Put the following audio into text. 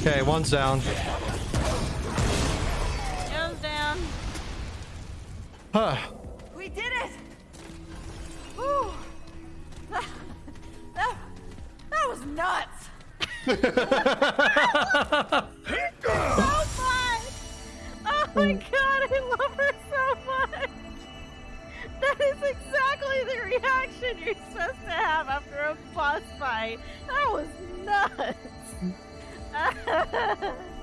Okay, one's down. Joe's down. Huh. We did it! Whew. That, that, that was nuts! so fun! Oh my god, I love her so much! That is exactly the reaction you're supposed to have after a boss fight. That was nuts! Ha ha ha!